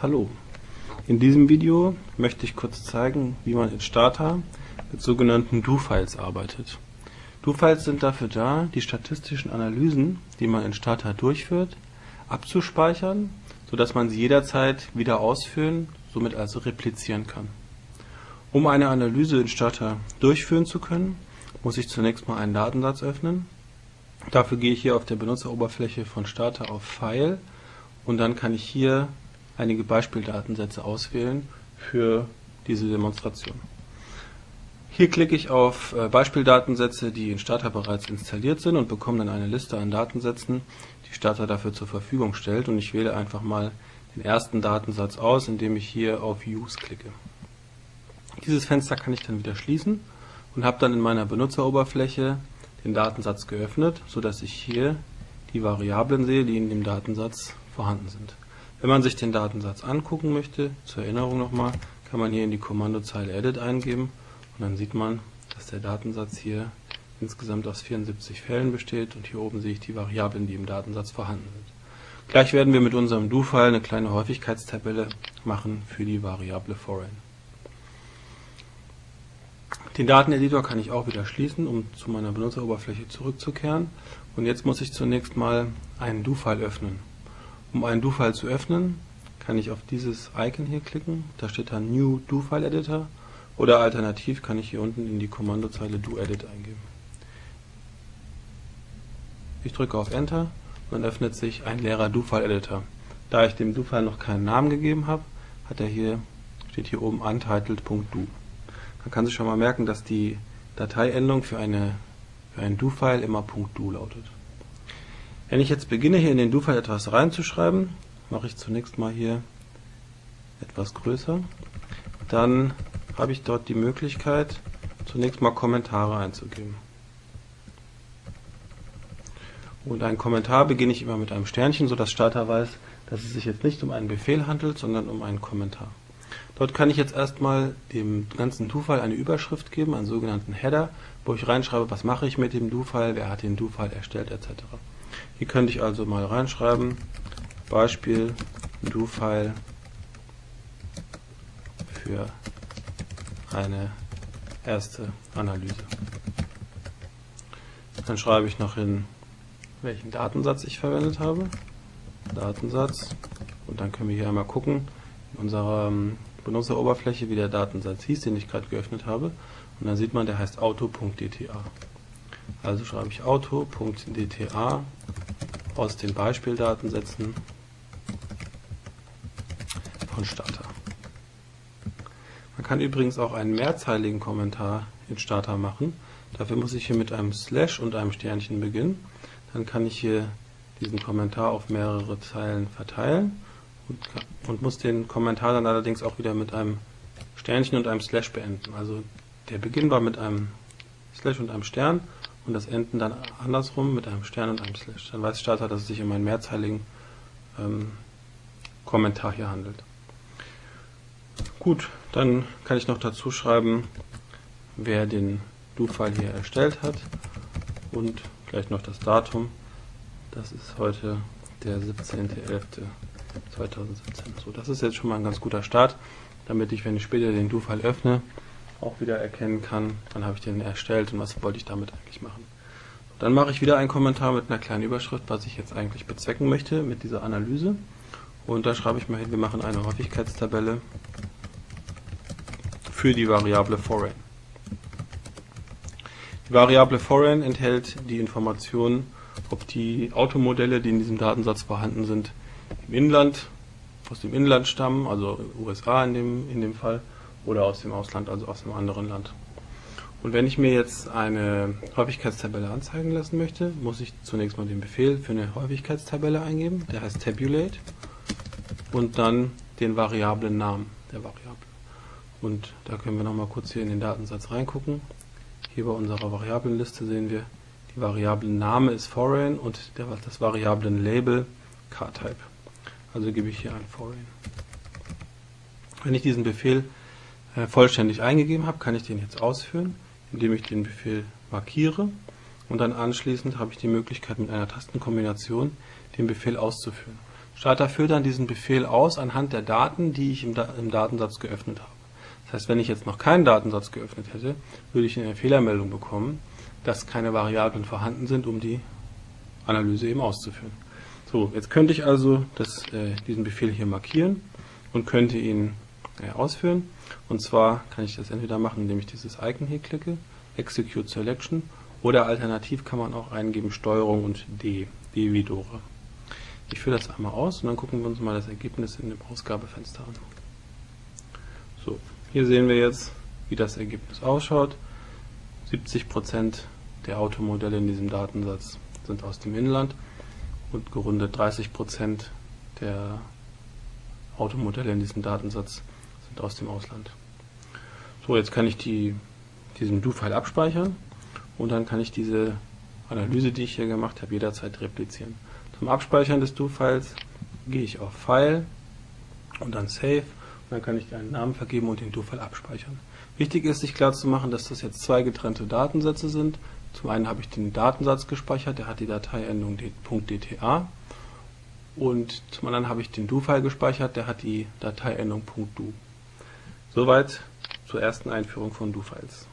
Hallo, in diesem Video möchte ich kurz zeigen, wie man in Stata mit sogenannten Do-Files arbeitet. Do-Files sind dafür da, die statistischen Analysen, die man in Stata durchführt, abzuspeichern, sodass man sie jederzeit wieder ausführen, somit also replizieren kann. Um eine Analyse in Stata durchführen zu können, muss ich zunächst mal einen Datensatz öffnen. Dafür gehe ich hier auf der Benutzeroberfläche von Stata auf File und dann kann ich hier einige Beispieldatensätze auswählen für diese Demonstration. Hier klicke ich auf äh, Beispieldatensätze, die in Starter bereits installiert sind und bekomme dann eine Liste an Datensätzen, die Starter dafür zur Verfügung stellt und ich wähle einfach mal den ersten Datensatz aus, indem ich hier auf Use klicke. Dieses Fenster kann ich dann wieder schließen und habe dann in meiner Benutzeroberfläche den Datensatz geöffnet, sodass ich hier die Variablen sehe, die in dem Datensatz vorhanden sind. Wenn man sich den Datensatz angucken möchte, zur Erinnerung nochmal, kann man hier in die Kommandozeile Edit eingeben und dann sieht man, dass der Datensatz hier insgesamt aus 74 Fällen besteht und hier oben sehe ich die Variablen, die im Datensatz vorhanden sind. Gleich werden wir mit unserem Do-File eine kleine Häufigkeitstabelle machen für die Variable foreign. Den Dateneditor kann ich auch wieder schließen, um zu meiner Benutzeroberfläche zurückzukehren. Und jetzt muss ich zunächst mal einen Do-File öffnen. Um einen Do-File zu öffnen, kann ich auf dieses Icon hier klicken. Da steht dann New Do-File Editor. Oder alternativ kann ich hier unten in die Kommandozeile Do-Edit eingeben. Ich drücke auf Enter und dann öffnet sich ein leerer Do-File Editor. Da ich dem Do-File noch keinen Namen gegeben habe, hat er hier, steht hier oben untitled.do. Man kann sich schon mal merken, dass die Dateiendung für, eine, für einen Do-File immer .do lautet. Wenn ich jetzt beginne, hier in den Do-File etwas reinzuschreiben, mache ich zunächst mal hier etwas größer. Dann habe ich dort die Möglichkeit, zunächst mal Kommentare einzugeben. Und einen Kommentar beginne ich immer mit einem Sternchen, sodass Starter weiß, dass es sich jetzt nicht um einen Befehl handelt, sondern um einen Kommentar. Dort kann ich jetzt erstmal dem ganzen Do-File eine Überschrift geben, einen sogenannten Header, wo ich reinschreibe, was mache ich mit dem Do-File, wer hat den Do-File erstellt etc. Hier könnte ich also mal reinschreiben, Beispiel Do-File für eine erste Analyse. Dann schreibe ich noch hin, welchen Datensatz ich verwendet habe. Datensatz. Und dann können wir hier einmal gucken, in unserer ähm, Benutzeroberfläche, wie der Datensatz hieß, den ich gerade geöffnet habe. Und dann sieht man, der heißt auto.dta. Also schreibe ich auto.dta aus den Beispieldatensätzen von Starter. Man kann übrigens auch einen mehrzeiligen Kommentar in Starter machen. Dafür muss ich hier mit einem Slash und einem Sternchen beginnen. Dann kann ich hier diesen Kommentar auf mehrere Zeilen verteilen und, und muss den Kommentar dann allerdings auch wieder mit einem Sternchen und einem Slash beenden. Also der Beginn war mit einem Slash und einem Stern und das Enden dann andersrum mit einem Stern und einem Slash. Dann weiß Starter, dass es sich um einen mehrzeiligen ähm, Kommentar hier handelt. Gut, dann kann ich noch dazu schreiben, wer den Do-File hier erstellt hat und gleich noch das Datum. Das ist heute der 17.11.2017. So, das ist jetzt schon mal ein ganz guter Start, damit ich, wenn ich später den Do-File öffne, auch wieder erkennen kann, wann habe ich den erstellt und was wollte ich damit eigentlich machen. Dann mache ich wieder einen Kommentar mit einer kleinen Überschrift, was ich jetzt eigentlich bezwecken möchte mit dieser Analyse. Und da schreibe ich mal hin, wir machen eine Häufigkeitstabelle für die Variable foreign. Die Variable foreign enthält die Information, ob die Automodelle, die in diesem Datensatz vorhanden sind, im Inland, aus dem Inland stammen, also USA in dem, in dem Fall, oder aus dem Ausland, also aus einem anderen Land. Und wenn ich mir jetzt eine Häufigkeitstabelle anzeigen lassen möchte, muss ich zunächst mal den Befehl für eine Häufigkeitstabelle eingeben, der heißt tabulate, und dann den variablen Namen der Variable. Und da können wir nochmal kurz hier in den Datensatz reingucken. Hier bei unserer Variablenliste sehen wir, die Variablenname ist foreign und der, das Variablenlabel CarType. Also gebe ich hier ein foreign. Wenn ich diesen Befehl vollständig eingegeben habe, kann ich den jetzt ausführen, indem ich den Befehl markiere und dann anschließend habe ich die Möglichkeit mit einer Tastenkombination den Befehl auszuführen. Starter führt dann diesen Befehl aus anhand der Daten, die ich im, da im Datensatz geöffnet habe. Das heißt, wenn ich jetzt noch keinen Datensatz geöffnet hätte, würde ich eine Fehlermeldung bekommen, dass keine Variablen vorhanden sind, um die Analyse eben auszuführen. So, jetzt könnte ich also das, äh, diesen Befehl hier markieren und könnte ihn äh, ausführen. Und zwar kann ich das entweder machen, indem ich dieses Icon hier klicke, Execute Selection, oder alternativ kann man auch eingeben Steuerung und D, D wie Dore. Ich führe das einmal aus und dann gucken wir uns mal das Ergebnis in dem Ausgabefenster an. So, hier sehen wir jetzt, wie das Ergebnis ausschaut. 70% der Automodelle in diesem Datensatz sind aus dem Inland und gerundet 30% der Automodelle in diesem Datensatz aus dem Ausland. So, jetzt kann ich die, diesen Do-File abspeichern und dann kann ich diese Analyse, die ich hier gemacht habe, jederzeit replizieren. Zum Abspeichern des Do-Files gehe ich auf File und dann Save und dann kann ich einen Namen vergeben und den Do-File abspeichern. Wichtig ist, sich klar zu machen, dass das jetzt zwei getrennte Datensätze sind. Zum einen habe ich den Datensatz gespeichert, der hat die Dateiendung .dta und zum anderen habe ich den Do-File gespeichert, der hat die Dateiendung .do. Soweit zur ersten Einführung von Do-Files.